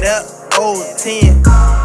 that up, old 10.